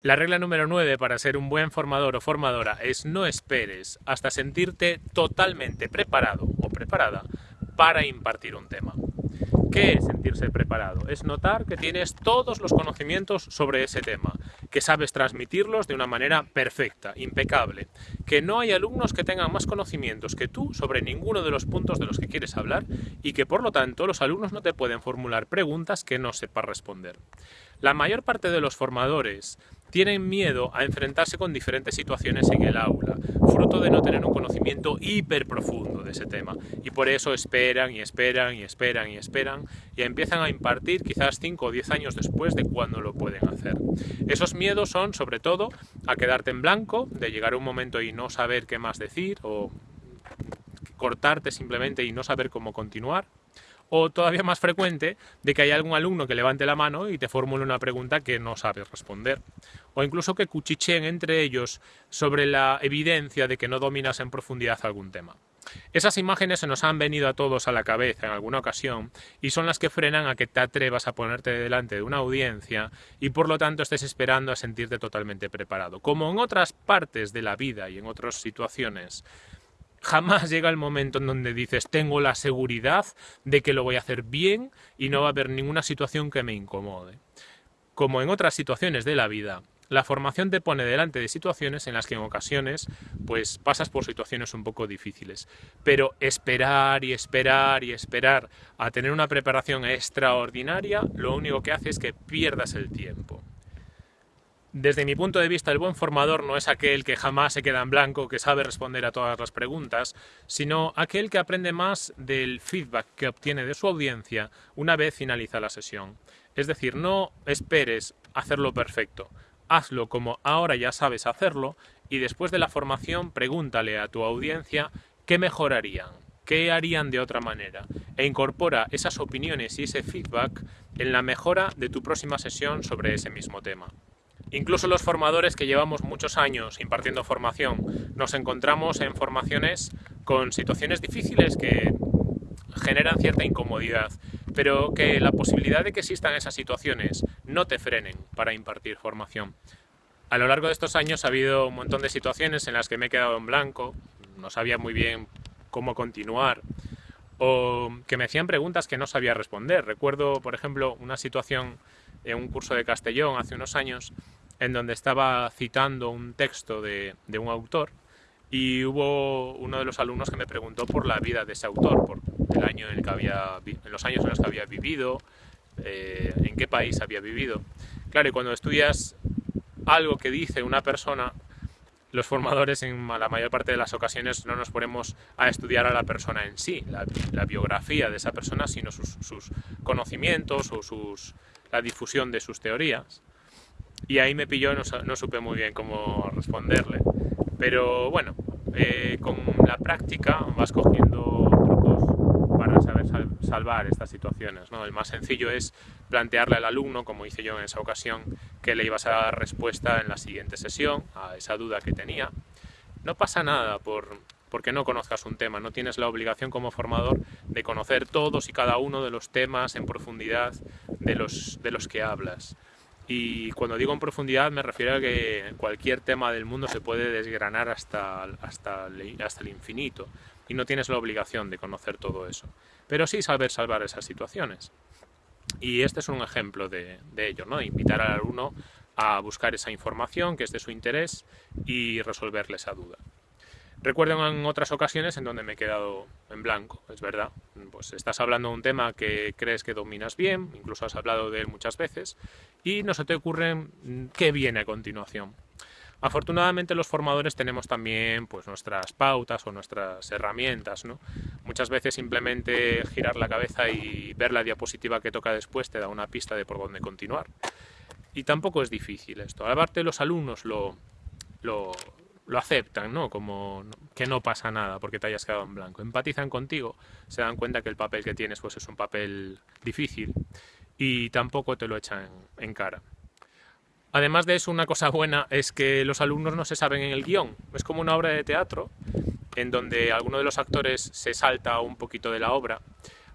La regla número 9 para ser un buen formador o formadora es no esperes hasta sentirte totalmente preparado o preparada para impartir un tema. ¿Qué es sentirse preparado? Es notar que tienes todos los conocimientos sobre ese tema, que sabes transmitirlos de una manera perfecta, impecable, que no hay alumnos que tengan más conocimientos que tú sobre ninguno de los puntos de los que quieres hablar y que por lo tanto los alumnos no te pueden formular preguntas que no sepas responder. La mayor parte de los formadores tienen miedo a enfrentarse con diferentes situaciones en el aula, fruto de no tener un conocimiento hiper profundo de ese tema. Y por eso esperan y esperan y esperan y esperan y empiezan a impartir quizás 5 o 10 años después de cuando lo pueden hacer. Esos miedos son sobre todo a quedarte en blanco, de llegar un momento y no saber qué más decir o cortarte simplemente y no saber cómo continuar o todavía más frecuente de que haya algún alumno que levante la mano y te formule una pregunta que no sabes responder, o incluso que cuchicheen entre ellos sobre la evidencia de que no dominas en profundidad algún tema. Esas imágenes se nos han venido a todos a la cabeza en alguna ocasión y son las que frenan a que te atrevas a ponerte delante de una audiencia y por lo tanto estés esperando a sentirte totalmente preparado. Como en otras partes de la vida y en otras situaciones, jamás llega el momento en donde dices tengo la seguridad de que lo voy a hacer bien y no va a haber ninguna situación que me incomode. Como en otras situaciones de la vida, la formación te pone delante de situaciones en las que en ocasiones pues pasas por situaciones un poco difíciles. Pero esperar y esperar y esperar a tener una preparación extraordinaria, lo único que hace es que pierdas el tiempo. Desde mi punto de vista, el buen formador no es aquel que jamás se queda en blanco, que sabe responder a todas las preguntas, sino aquel que aprende más del feedback que obtiene de su audiencia una vez finaliza la sesión. Es decir, no esperes hacerlo perfecto, hazlo como ahora ya sabes hacerlo y después de la formación pregúntale a tu audiencia qué mejorarían, qué harían de otra manera e incorpora esas opiniones y ese feedback en la mejora de tu próxima sesión sobre ese mismo tema. Incluso los formadores que llevamos muchos años impartiendo formación, nos encontramos en formaciones con situaciones difíciles que generan cierta incomodidad, pero que la posibilidad de que existan esas situaciones no te frenen para impartir formación. A lo largo de estos años ha habido un montón de situaciones en las que me he quedado en blanco, no sabía muy bien cómo continuar, o que me hacían preguntas que no sabía responder. Recuerdo, por ejemplo, una situación en un curso de Castellón hace unos años en donde estaba citando un texto de, un autor y hubo uno de los alumnos que me preguntó por la vida de ese autor, por el año en, el que había, en los años en los que había vivido, eh, en qué país había vivido. Claro, y cuando estudias algo que dice una persona, los formadores en la mayor parte de las ocasiones no nos ponemos a estudiar a la persona en sí, la, biografía de esa persona, sino sus, sus conocimientos o sus, la difusión de sus teorías. Y ahí me pilló, no, no supe muy bien cómo responderle. Pero bueno, eh, con la práctica vas cogiendo trucos para saber salvar estas situaciones. ¿no? El más sencillo es plantearle al alumno, como hice yo en esa ocasión, que le ibas a dar respuesta en la siguiente sesión a esa duda que tenía. No pasa nada por, porque no conozcas un tema, no tienes la obligación como formador de conocer todos y cada uno de los temas en profundidad de los, que hablas. Y cuando digo en profundidad me refiero a que cualquier tema del mundo se puede desgranar hasta, el infinito y no tienes la obligación de conocer todo eso. Pero sí saber salvar esas situaciones. Y este es un ejemplo de, de ello, ¿no? Invitar al alumno a buscar esa información que es de su interés y resolverle esa duda. Recuerdo en otras ocasiones en donde me he quedado en blanco, es verdad. Pues estás hablando de un tema que crees que dominas bien, incluso has hablado de él muchas veces, y no se te ocurre qué viene a continuación. Afortunadamente los formadores tenemos también pues, nuestras pautas o nuestras herramientas. ¿no? Muchas veces simplemente girar la cabeza y ver la diapositiva que toca después te da una pista de por dónde continuar. Y tampoco es difícil esto. Aparte los alumnos lo, lo, lo aceptan, ¿no? Como que no pasa nada porque te hayas quedado en blanco. Empatizan contigo, se dan cuenta que el papel que tienes pues es un papel difícil y tampoco te lo echan en cara. Además de eso, una cosa buena es que los alumnos no se saben en el guion. Es como una obra de teatro en donde alguno de los actores se salta un poquito de la obra.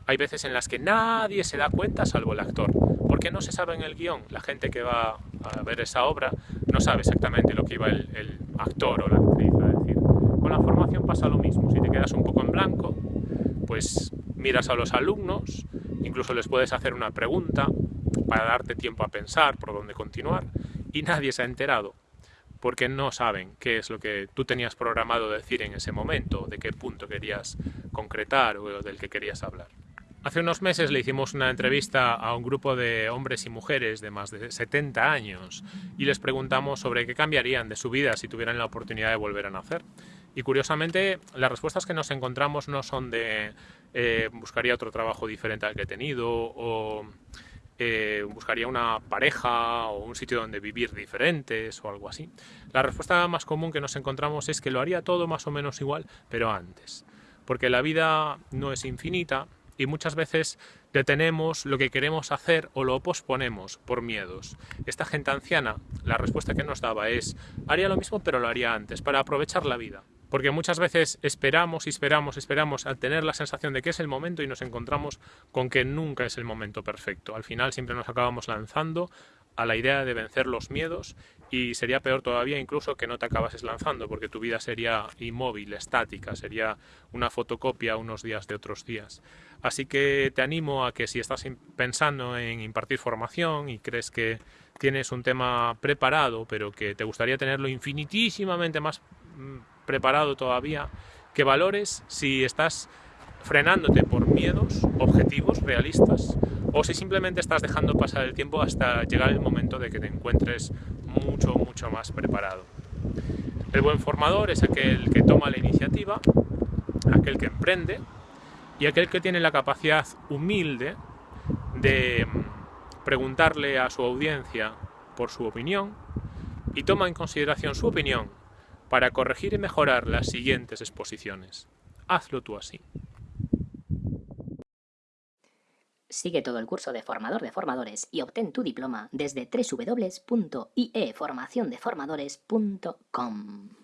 Hay veces en las que nadie se da cuenta salvo el actor, porque no se sabe en el guion. La gente que va a ver esa obra no sabe exactamente lo que iba el, actor o la actriz a decir. Con la formación pasa lo mismo, si te quedas un poco en blanco, pues miras a los alumnos, incluso les puedes hacer una pregunta para darte tiempo a pensar por dónde continuar y nadie se ha enterado porque no saben qué es lo que tú tenías programado decir en ese momento, de qué punto querías concretar o del que querías hablar. Hace unos meses le hicimos una entrevista a un grupo de hombres y mujeres de más de 70 años y les preguntamos sobre qué cambiarían de su vida si tuvieran la oportunidad de volver a nacer. Y curiosamente las respuestas que nos encontramos no son de eh, buscaría otro trabajo diferente al que he tenido o eh, buscaría una pareja o un sitio donde vivir diferentes o algo así. La respuesta más común que nos encontramos es que lo haría todo más o menos igual, pero antes. Porque la vida no es infinita y muchas veces detenemos lo que queremos hacer o lo posponemos por miedos. Esta gente anciana, la respuesta que nos daba es, haría lo mismo pero lo haría antes, para aprovechar la vida. Porque muchas veces esperamos y esperamos, esperamos al tener la sensación de que es el momento y nos encontramos con que nunca es el momento perfecto. Al final siempre nos acabamos lanzando a la idea de vencer los miedos y sería peor todavía incluso que no te acabases lanzando porque tu vida sería inmóvil, estática, sería una fotocopia unos días de otros días. Así que te animo a que si estás pensando en impartir formación y crees que tienes un tema preparado pero que te gustaría tenerlo infinitísimamente más mm, preparado todavía, que valores si estás frenándote por miedos objetivos, realistas, o si simplemente estás dejando pasar el tiempo hasta llegar el momento de que te encuentres mucho, mucho más preparado. El buen formador es aquel que toma la iniciativa, aquel que emprende y aquel que tiene la capacidad humilde de preguntarle a su audiencia por su opinión y toma en consideración su opinión para corregir y mejorar las siguientes exposiciones. Hazlo tú así. Sigue todo el curso de formador de formadores y obtén tu diploma desde www.ieformaciondeformadores.com.